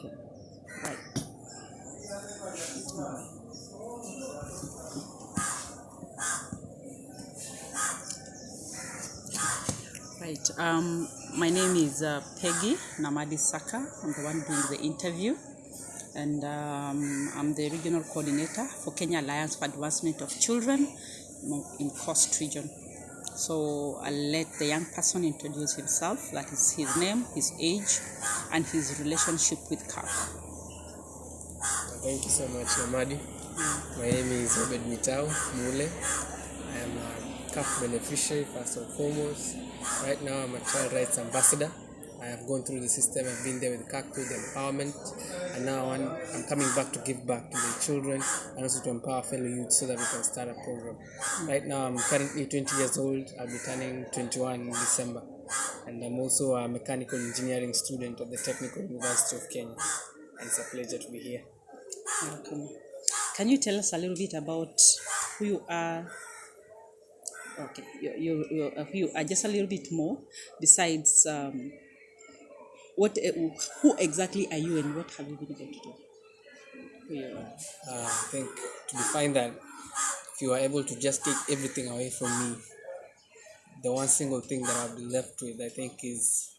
Okay. Right. Right. Um, my name is uh, Peggy Namadi Saka. I'm the one doing the interview. And um, I'm the regional coordinator for Kenya Alliance for Advancement of Children in Coast Region. So I'll let the young person introduce himself, that is his name, his age, and his relationship with CAC. Thank you so much, Namadi. My name is Obed Mitau Mule. I am a CAC beneficiary, first and foremost. Right now, I'm a child rights ambassador. I have gone through the system, I've been there with CAC the empowerment, and now I'm, I'm coming back to give back to the children and also to empower fellow youth so that we can start a program. Right now, I'm currently 20 years old, I'll be turning 21 in December, and I'm also a mechanical engineering student at the Technical University of Kenya, and it's a pleasure to be here. Welcome. Can you tell us a little bit about who you are? Okay, you, you, you, uh, who you are just a little bit more besides um, what, uh, who exactly are you and what have you been able to do? Are. Uh, I think to define that, if you are able to just take everything away from me, the one single thing that I'll be left with, I think, is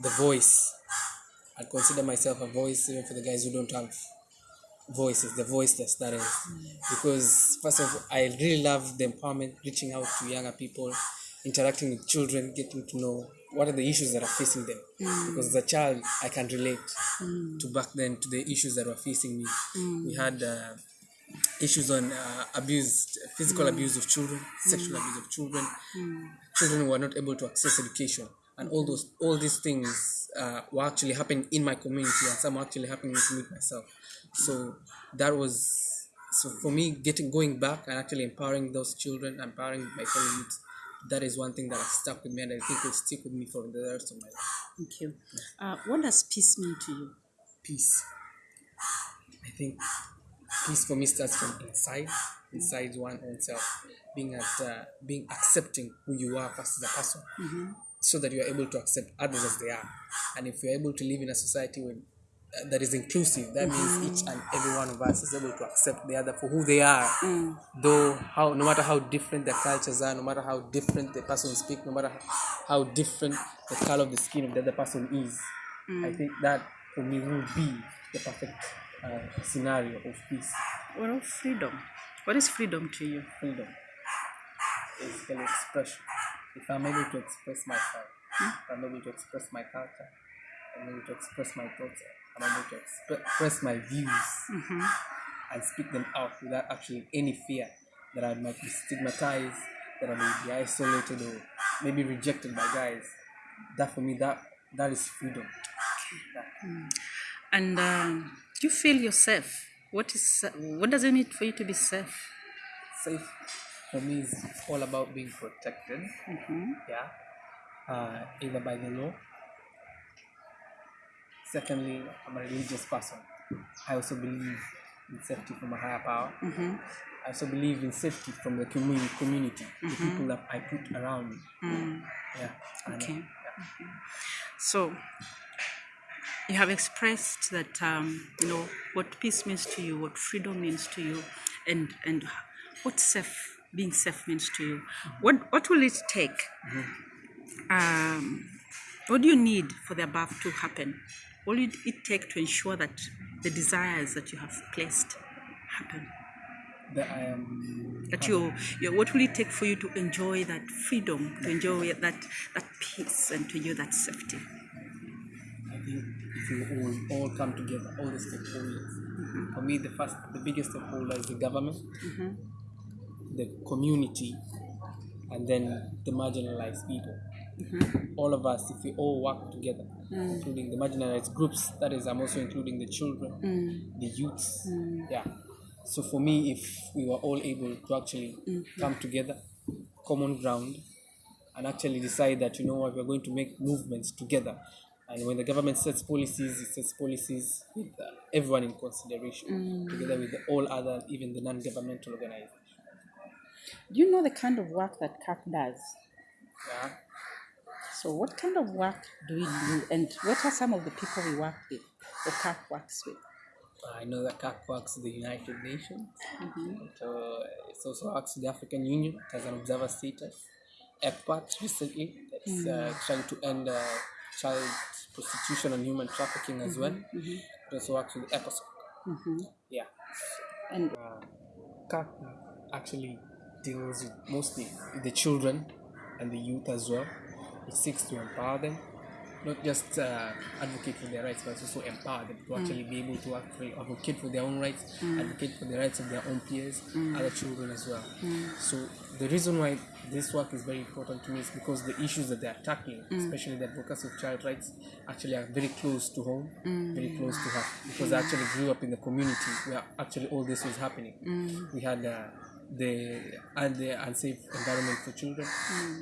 the voice. I consider myself a voice even for the guys who don't have voices, the voiceless, that is. Because, first of all, I really love the empowerment, reaching out to younger people, interacting with children, getting to know what are the issues that are facing them. Because as a child, I can relate to back then to the issues that were facing me. We had uh, issues on uh, abuse, physical abuse of children, sexual abuse of children. Children were not able to access education, and all those, all these things uh, were actually happening in my community, and some actually happening to me myself. So that was so for me getting going back and actually empowering those children, empowering my fellow youth. That is one thing that has stuck with me, and I think will stick with me for the rest of my life. Thank you. Uh, what does peace mean to you? peace. I think peace for me starts from inside, inside one own self, being at uh, being accepting who you are first as a person, so that you are able to accept others as they are. And if you're able to live in a society uh, that is inclusive, that means each and every one of us is able to accept the other for who they are, mm. though how no matter how different their cultures are, no matter how different the person speaks, no matter how different the color of the skin of the other person is. I mm. think that for me would be the perfect uh, scenario of peace, What of freedom? What is freedom to you? freedom, basically expression. If I'm able to express myself, hmm? if I'm able to express my culture, I'm able to express my thoughts, I'm able to expre- express my views and speak them out without actually any fear that I might be stigmatized, that I may be isolated or maybe rejected by guys. That for me, that that is freedom. And um, you feel you're? What is what does it mean for you to be safe? safe for me is all about being protected yeah uh, either by the law secondly i'm a religious person. I also believe in safety from a higher power. Mm-hmm. I also believe in safety from the community community the mm-hmm. people that i put around me. Mm. Yeah. And, Okay. yeah. So you have expressed that um, you know what peace means to you, what freedom means to you, and and what safe being safe means to you. Mm-hmm. What what will it take? Um, what do you need for the above to happen? What will it take to ensure that the desires that you have placed happen? Um, that i am That you, you what will it take for you to enjoy that freedom, to enjoy that that peace, and to enjoy that safety? I think if we all, all come together, all the stakeholders. Mm-hmm. For me, the first, the biggest stakeholder is the government, mm-hmm. the community, and then the marginalized people. Mm-hmm. All of us, if we all work together, mm. including the marginalized groups, that is, I'm also including the children, mm. the youths. Mm. Yeah. So for me, if we were all able to actually mm-hmm. come together, common ground, and actually decide that you know what we're going to make movements together and when the government sets policies it sets policies with uh, everyone in consideration together with the, all other even the non-governmental organizations Do you know the kind of work that CAC does? yeah. So, what kind of work do we do, and what are some of the people we work with? or CAC works with? I know that CAC works with the United Nations. Mm-hmm. So uh, it also works with the African Union as an observer status. ECPAT recently that's uh, mm-hmm. trying to end uh, child prostitution and human trafficking as well. Mm-hmm. It also works with ECOSOC. Yeah. And uh, CAC actually deals mostly with mostly the children and the youth as well. It seeks to empower them, not just uh, advocate for their rights, but also empower them to mm. actually be able to actually advocate for their own rights, mm. advocate for the rights of their own peers, mm. other children as well. So the reason why this work is very important to me is because the issues that they are tackling, especially the advocacy of child rights, actually are very close to home, very close to her. Because I actually grew up in the community where actually all this was happening. We had uh, the and the unsafe environment for children,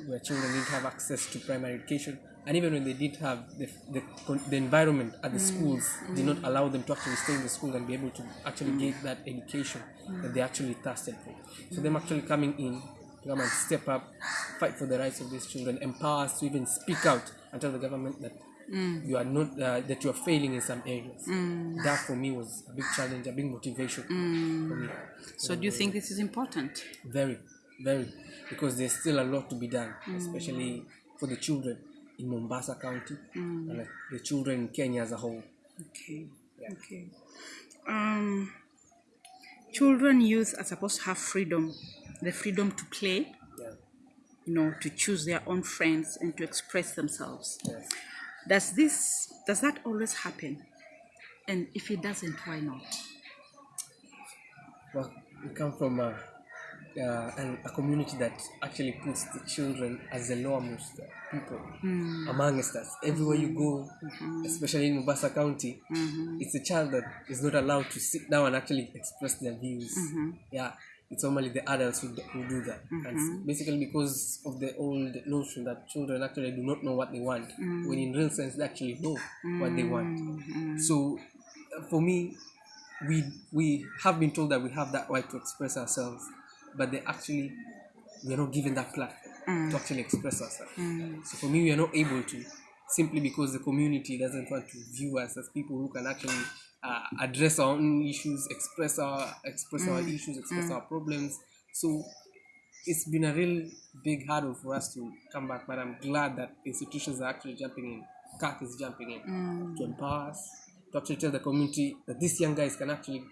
where children didn't have access to primary education, and even when they did have the the, the environment at the mm. schools did mm. not allow them to actually stay in the school and be able to actually get that education that they actually thirsted for. So them actually coming in to come and step up, fight for the rights of these children, empower us to even speak out and tell the government that Mm. you are not uh, that you are failing in some areas. Mm. That for me was a big challenge, a big motivation for mm. me. so, do you think this is important? Very, very, because there's still a lot to be done, especially for the children in Mombasa County and like, the children in Kenya as a whole. Okay. Okay. Um, children, youth are supposed to have freedom, the freedom to play, you know, to choose their own friends and to express themselves. Yes. Does this does that always happen? And if it doesn't, why not? Well, we come from a, uh, an, a community that actually puts the children as the lowermost people hmm. amongst us. Everywhere you go, mm-hmm. especially in Mombasa County, mm-hmm. it's a child that is not allowed to sit down and actually express their views. Mm-hmm. Yeah, it's normally the adults who, do- who do that. And mm-hmm. basically because of the old notion that children actually do not know what they want, mm. when in real sense they actually know what they want. Mm-hmm. So, uh, for me, we we have been told that we have that right to express ourselves, but they actually we are not given that platform mm. to actually express ourselves. Mm. So for me, we are not able to simply because the community doesn't want to view us as people who can actually uh, address our own issues, express our express our issues, express our problems. So it's been a real big hurdle for us to come back, but I'm glad that institutions are actually jumping in. CAC is jumping in to empower us, to actually tell the community that these young guys can actually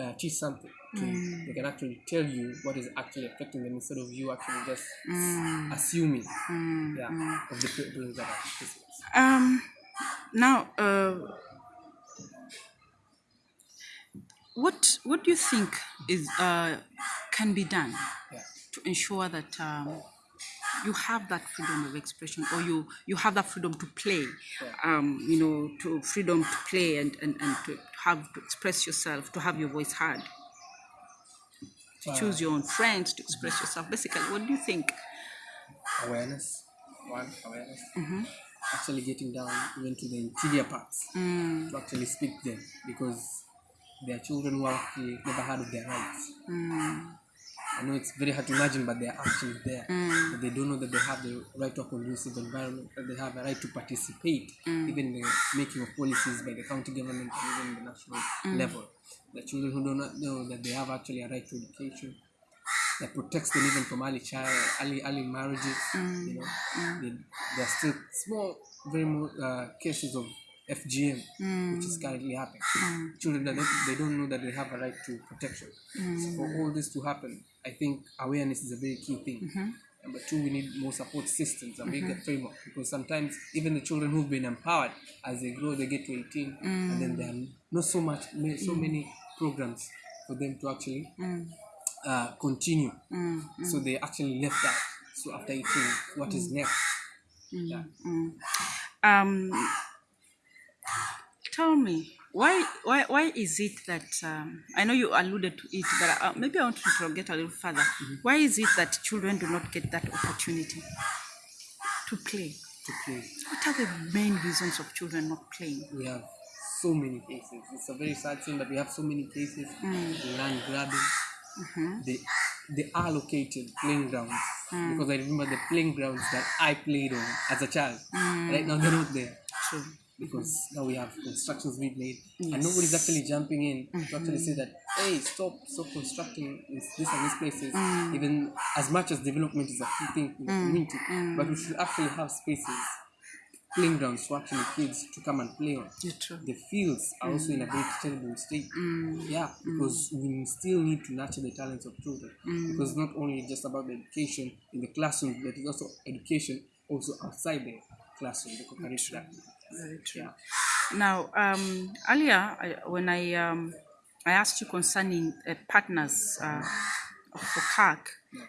uh, teach something to you. They can actually tell you what is actually affecting them instead of you actually just assuming yeah, of the problems that are. Um, now, uh, what what do you think is uh, can be done Yeah. to ensure that um, you have that freedom of expression, or you you have that freedom to play, um, you know, to freedom to play and, and, and to have to express yourself, to have your voice heard, to choose your own friends, to express yourself. Basically, what do you think? awareness. One awareness. Actually getting down even to the interior parts. To actually speak them because there are children who have never heard of their rights. Hmm. I know it's very hard to imagine, but they are actually there. Hmm. But they don't know that they have the right to a conducive environment, that they have a right to participate, hmm. even in the making of policies by the county government and even the national level. The children who do not know that they have actually a right to education, that protects them even from early child, early early marriages. You know, they, there are still small, very more uh, cases of FGM, which is hmm. currently happening. Hmm. Children that they, they don't know that they have a right to protection. So for hmm. all this to happen, I think awareness is a very key thing. Mm-hmm. Number two, we need more support systems and bigger mm-hmm. framework because sometimes even the children who've been empowered as they grow, they get to 18, and then there mm. are not so much, so many programs for them to actually mm. uh, continue. Mm, so they actually left out. So after 18, what is next? Yeah. Um, tell me why why why is it that um, I know you alluded to it, but uh, maybe I want to get a little further. Why is it that children do not get that opportunity to play? To play. What are the main reasons of children not playing? we have so many cases. It's a very sad thing that we have so many cases. Land grabbing. They they are located playing grounds because I remember the playing grounds that I played on as a child. Right now they're not there. True. Because now we have constructions being made. And nobody's actually jumping in to actually say that hey stop stop constructing in this and these places. Even as much as development is a key thing in the community but we should actually have spaces playing grounds for actually kids to come and play on. The fields are also in a very terrible state. Yeah, because we still need to nurture the talents of children. Because not only just about the education in the classroom, but it's also education also outside the classroom, the curriculum. Very true. Now, um, earlier I, when I um, I asked you concerning uh, partners uh, for CAC,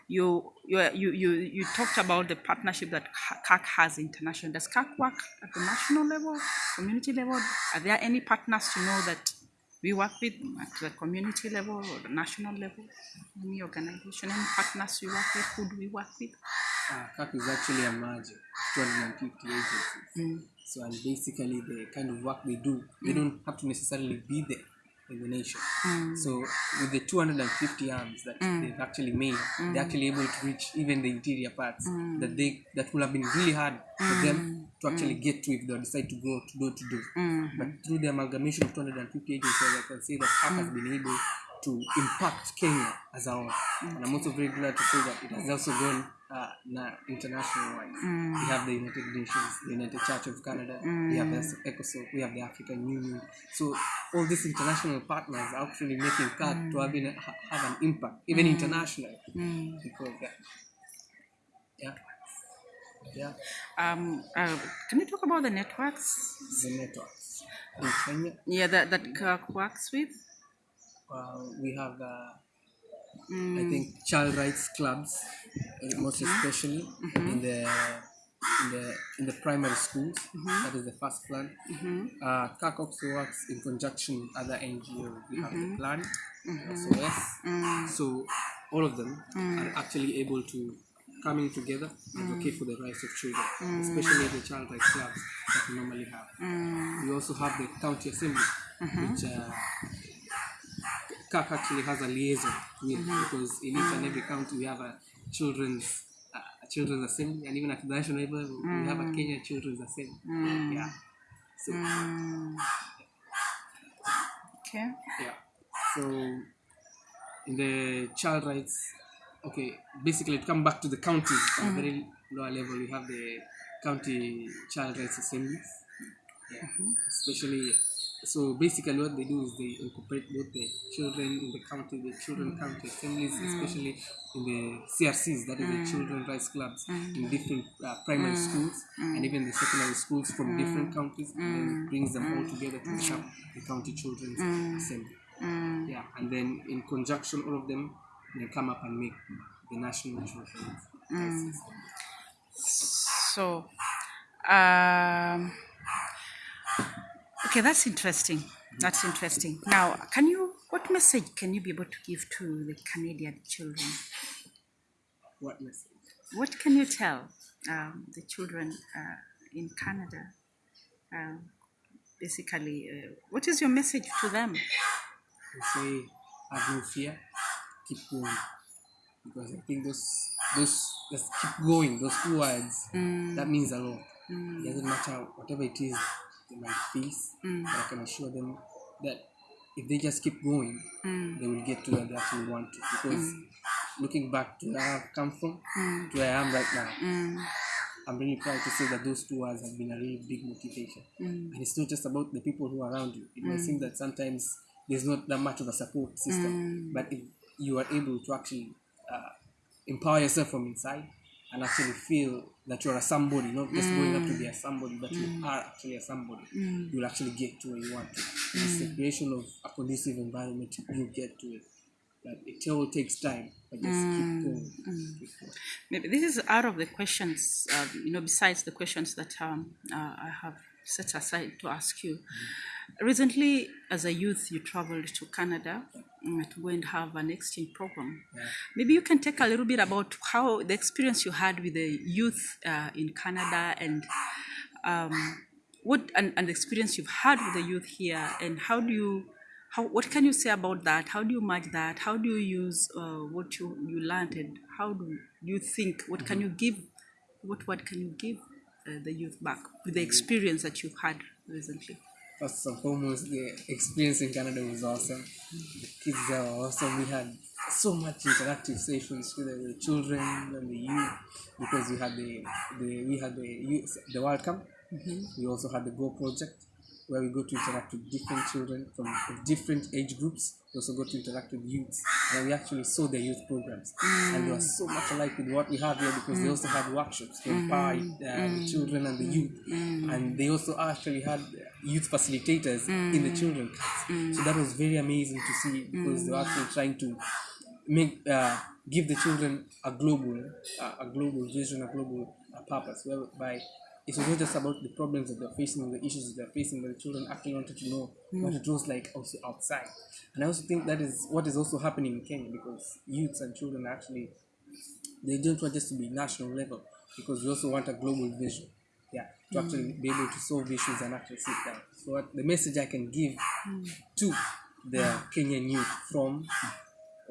you, you you you you talked about the partnership that CAC has international. Does CAC work at the national level, community level? Are there any partners you know that we work with at the community level or the national level? Any organization, any partners we work with? Who do we work with? Uh, CAC is actually a merger of 250 agencies. So, and basically, the kind of work they do, they mm. don't have to necessarily be there in the nation. Mm. So, with the 250 arms that mm. they've actually made, they're actually able to reach even the interior parts that they that would have been really hard for them to actually get to if they decide to go to door to door. Mm-hmm. But through the amalgamation of 250 agencies, I can say that CAC has been able to impact Kenya as a whole. And I'm also very glad to say that it has also gone uh, na international wise. We have the United Nations, the United Church of Canada, we have the ECOSOC, we have the African Union. So all these international partners are actually making CAC to have, been, have an impact, even internationally. Because uh, yeah, yeah, Um, uh, can you talk about the networks? the networks in Kenya. Yeah, that that CAC works with. Uh, we have, uh, I mm. think, child rights clubs, uh, most ah. especially mm-hmm. in the in the in the primary schools. Mm-hmm. That is the first plan. Mm-hmm. Uh, CAC also works in conjunction with other NGOs. We have the plan, SOS. Mm. So all of them mm. are actually able to coming together and advocate for the rights of children, especially the child rights clubs that we normally have. We also have the county assembly, which uh, CAC actually has a liaison with because in each and every county we have a children's uh, children's assembly and even at the national level we have a mm. Kenya Children's Assembly. Mm. Yeah. So mm. Okay. yeah. So in the child rights okay, basically to come back to the counties at a very lower level we have the county child rights assemblies. Yeah. Mm-hmm. Especially so basically what they do is they incorporate both the children in the county, the children mm. county assemblies, mm. especially in the CRCs, that is the mm. children rights clubs in different uh, primary schools and even the secondary schools from different counties and then brings them all together to up the county children's assembly. Yeah, and then in conjunction all of them they come up and make the national children's rights. So, um, okay, that's interesting. That's interesting. Now, can you? What message can you be able to give to the Canadian children? What message? What can you tell um, the children uh, in Canada? Um, basically, uh, what is your message to them? I say have no fear, keep going. Because I think those those just keep going, those two words, that means a lot. It doesn't matter whatever it is they might face, mm. but I can assure them that if they just keep going, mm. they will get to where they actually want to. Because mm. looking back to where I've come from, to where I am right now, I'm really proud to say that those two words have been a really big motivation. And it's not just about the people who are around you. It might seem that sometimes there's not that much of a support system, but if you are able to actually uh, empower yourself from inside and actually feel that you're a somebody, not just going up to be a mm. somebody, but you mm. are actually a somebody, mm. you'll actually get to where you want to. It's the creation of a conducive environment, you get to it. But it all takes time, but just keep going. Keep going. Maybe this is out of the questions, uh, you know, besides the questions that um, uh, I have set aside to ask you. Recently, as a youth, you traveled to Canada mm, to go and have an exchange program. Maybe you can take a little bit about how the experience you had with the youth uh, in Canada and um, what and, and the experience you've had with the youth here, and how do you how what can you say about that? How do you match that? How do you use uh, what you you learned and how do you think what can you give what what can you give uh, the youth back with the experience that you've had recently? First and foremost, the experience in Canada was awesome. The kids there were awesome. We had so much interactive sessions with the children and the youth because we had the, the we had the youth, the World Cup. Mm-hmm. We also had the Go project where we got to interact with different children from different age groups. We also got to interact with youths and we actually saw the youth programs. And they were mm. so much alike with what we have here because they mm. also had workshops to empower mm-hmm. uh, the children and the mm-hmm. youth. And they also actually had youth facilitators in the children class. So that was very amazing to see because they were actually trying to make uh, give the children a global uh, a global vision, a global uh, purpose, whereby it was not just about the problems that they're facing or the issues that they're facing, but the children actually wanted to know what it was like also outside. And I also think that is what is also happening in Kenya because youths and children actually they don't want just to be national level because we also want a global vision. To actually be able to solve issues and actually sit down. So what the message I can give mm. to the Kenyan youth from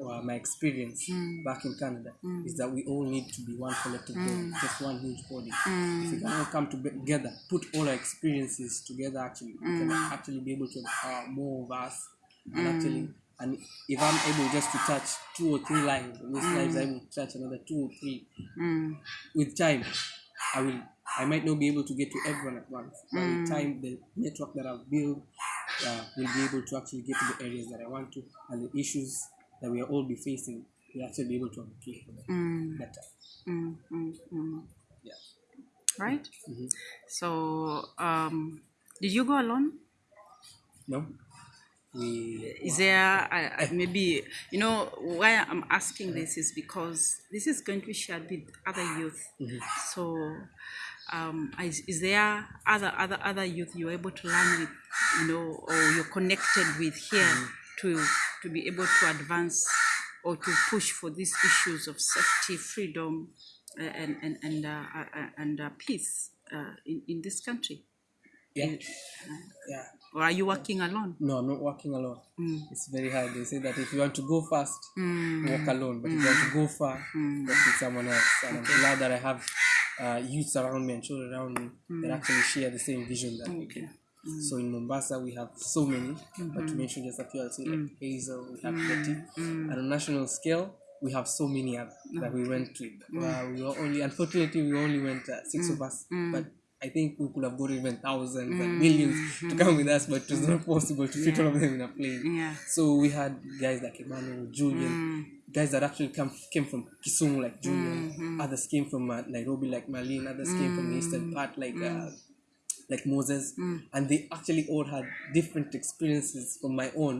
uh, my experience mm. back in Canada is that we all need to be one collective body, just one huge body. If we can all come together, put all our experiences together, actually, we can actually be able to empower more of us. And actually, and if I'm able just to touch two or three lives, those lives I will touch another two or three. With time, I will. I might not be able to get to everyone at once, but with time, the network that I've built uh, will be able to actually get to the areas that I want to, and the issues that we are all be facing, we'll actually be able to advocate for them better. Mm, mm, mm. Yeah. Right? Mhm. So, um, did you go alone? No, we Is there uh, uh, maybe, you know, why I'm asking this is because this is going to be shared with other youth. So, um, is, is there other, other, other youth you're able to learn with, you know, or you're connected with here to, to be able to advance or to push for these issues of safety, freedom, uh, and, and, and, uh, uh, uh, and uh, peace uh, in, in this country? yeah, yeah. Or are you working alone? No, I'm not working alone. It's very hard. They say that if you want to go fast, walk alone. But if you want to go far, walk with someone else. And I'm glad that I have uh, youths around me and children around me that mm. actually share the same vision that we do. So in Mombasa, we have so many, but to mention just a few, I'll say like mm. Hazel, we have mm. Betty. And on national scale, we have so many other that we went to. Uh, we were only, unfortunately, we only went uh, six of us, but I think we could have got even thousands and millions to mm-hmm. come with us, but it was not mm-hmm. possible to fit all of them in a plane. Yeah. So we had guys like Emmanuel, Julian, mm. guys that actually come, came from Kisumu like Julian, mm-hmm. others came from uh, Nairobi like Marlene, others came from the eastern mm. part like uh, mm. like Moses, and they actually all had different experiences from my own.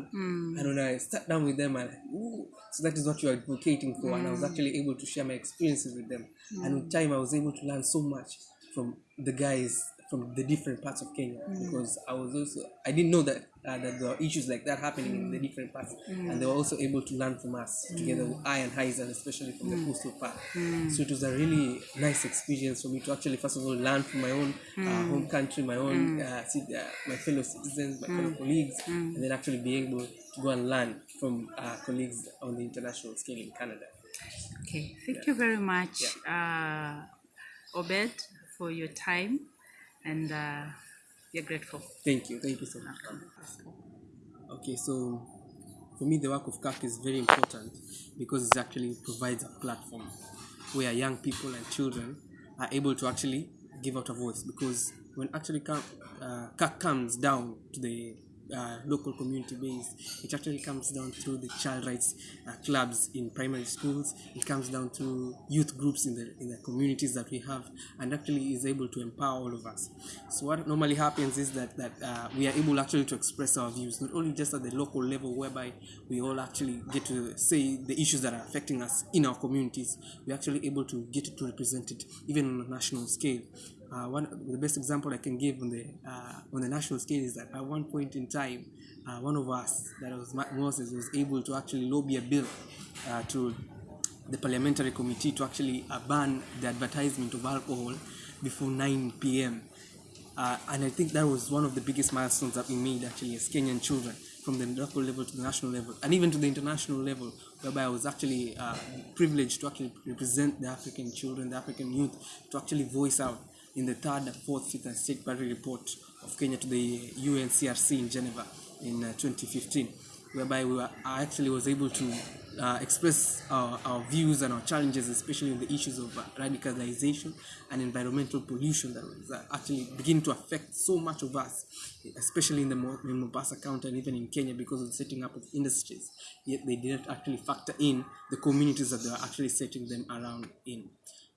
And when I sat down with them, I like, ooh, so that is what you're advocating for, and I was actually able to share my experiences with them. And with time, I was able to learn so much from the guys from the different parts of Kenya because I was also I didn't know that uh, that there were issues like that happening in the different parts, and they were also able to learn from us together with I and Haizan, especially from the coastal part. So it was a really nice experience for me to actually first of all learn from my own uh, home country, my own uh, uh, my fellow citizens, my fellow colleagues, and then actually be able to go and learn from uh, colleagues on the international scale in Canada. Okay, thank you very much, uh, Obed, for your time, and uh, we're grateful. Thank you, thank you so much. Okay, so for me, the work of CAC is very important because it actually provides a platform where young people and children are able to actually give out a voice. Because when actually come, uh, CAC comes down to the uh, local community base, it actually comes down through the child rights uh, clubs in primary schools. It comes down through youth groups in the in the communities that we have, and actually is able to empower all of us. So what normally happens is that that uh, we are able actually to express our views, not only just at the local level, whereby we all actually get to say the issues that are affecting us in our communities. We're actually able to get to represent it even on a national scale. Uh, one the best example I can give on the uh, on the national scale is that at one point in time, uh, one of us, that was Moses, was able to actually lobby a bill uh, to the parliamentary committee to actually uh, ban the advertisement of alcohol before 9 p.m. Uh, and I think that was one of the biggest milestones that we made actually as Kenyan children from the local level to the national level and even to the international level whereby I was actually privileged to actually represent the African children, the African youth to actually voice out in the third, fourth, fifth and sixth party report of Kenya to the UNCRC in Geneva in uh, 2015, whereby we were, actually was able to uh, express our, our views and our challenges, especially on the issues of uh, radicalization and environmental pollution that was uh, actually begin to affect so much of us, especially in the in Mombasa County and even in Kenya because of the setting up of industries. Yet they didn't actually factor in the communities that they were actually setting them around in.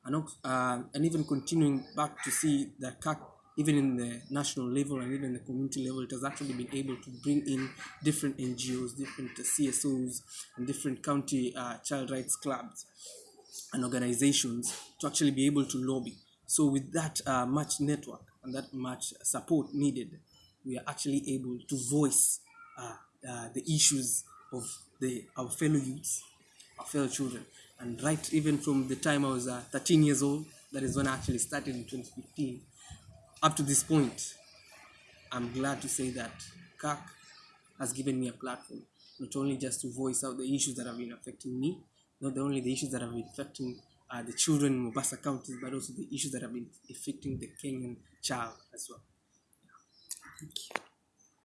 And, uh, and even continuing back to see that CAC even in the national level and even the community level, it has actually been able to bring in different NGOs, different CSOs, and different county uh, child rights clubs and organizations to actually be able to lobby. So, with that uh, much network and that much support needed, we are actually able to voice uh, uh, the issues of the our fellow youths, our fellow children. And right even from the time I was uh, 13 years old, that is when I actually started in 2015, up to this point, I'm glad to say that CAC has given me a platform, not only just to voice out the issues that have been affecting me, not only the issues that have been affecting uh, the children in Mombasa counties, but also the issues that have been affecting the Kenyan child as well. Thank you.